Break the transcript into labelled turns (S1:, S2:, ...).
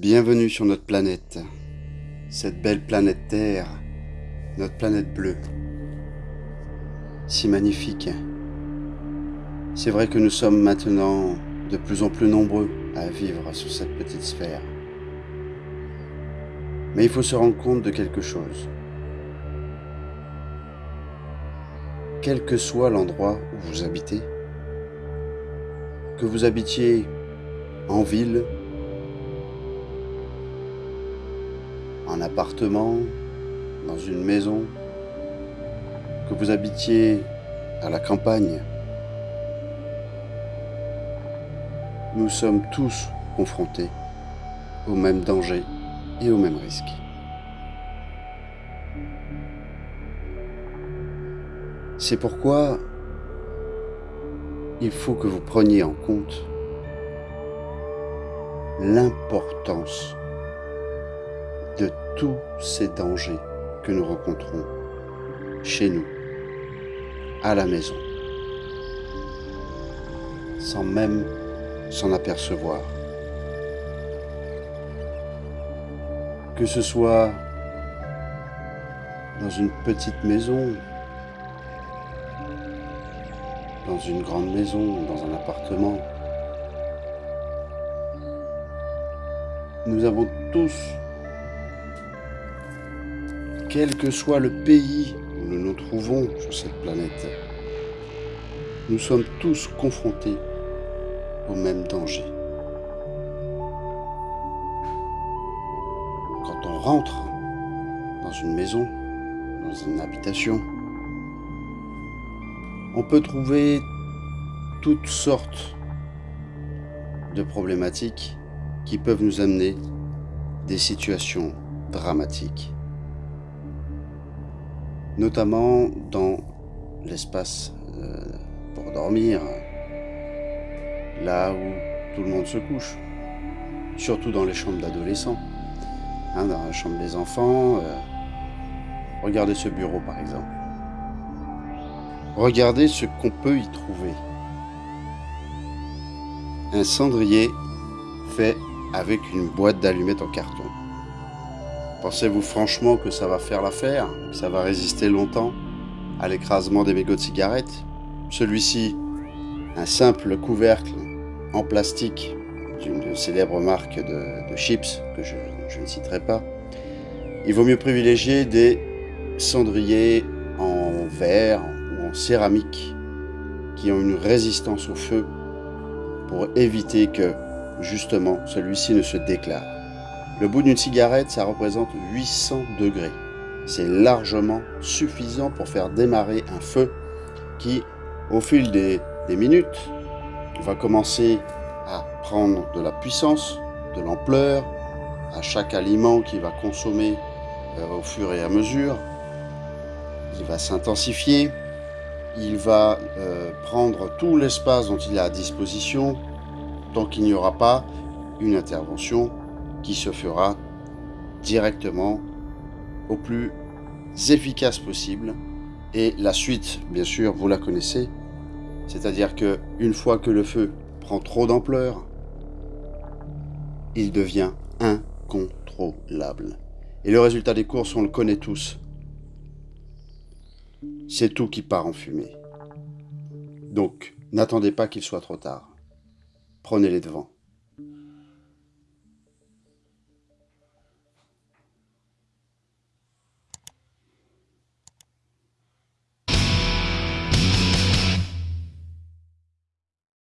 S1: Bienvenue sur notre planète, cette belle planète Terre, notre planète bleue. Si magnifique. C'est vrai que nous sommes maintenant de plus en plus nombreux à vivre sur cette petite sphère. Mais il faut se rendre compte de quelque chose. Quel que soit l'endroit où vous habitez, que vous habitiez en ville, en appartement, dans une maison, que vous habitiez à la campagne, nous sommes tous confrontés au même danger et au même risque. C'est pourquoi il faut que vous preniez en compte l'importance tous ces dangers que nous rencontrons chez nous, à la maison, sans même s'en apercevoir. Que ce soit dans une petite maison, dans une grande maison, dans un appartement, nous avons tous quel que soit le pays où nous nous trouvons sur cette planète, nous sommes tous confrontés au même danger. Quand on rentre dans une maison, dans une habitation, on peut trouver toutes sortes de problématiques qui peuvent nous amener des situations dramatiques notamment dans l'espace euh, pour dormir, là où tout le monde se couche, surtout dans les chambres d'adolescents, hein, dans la chambre des enfants. Euh, regardez ce bureau par exemple. Regardez ce qu'on peut y trouver. Un cendrier fait avec une boîte d'allumettes en carton. Pensez-vous franchement que ça va faire l'affaire ça va résister longtemps à l'écrasement des mégots de cigarettes? Celui-ci, un simple couvercle en plastique d'une célèbre marque de, chips que je, ne citerai pas. Il vaut mieux privilégier des cendriers en verre ou en céramique qui ont une résistance au feu pour éviter que justement celui-ci ne se déclare. Le bout d'une cigarette, ça représente 800 degrés. C'est largement suffisant pour faire démarrer un feu qui, au fil des, minutes, va commencer à prendre de la puissance, de l'ampleur, à chaque aliment qu'il va consommer euh, au fur et à mesure. Il va s'intensifier, il va euh, prendre tout l'espace dont il a à disposition tant qu'il n'y aura pas une intervention qui se fera directement au plus efficace possible. Et la suite, bien sûr, vous la connaissez. C'est-à-dire que une fois que le feu prend trop d'ampleur, il devient incontrôlable. Et le résultat des courses, on le connaît tous. C'est tout qui part en fumée. Donc, n'attendez pas qu'il soit trop tard. Prenez les devants.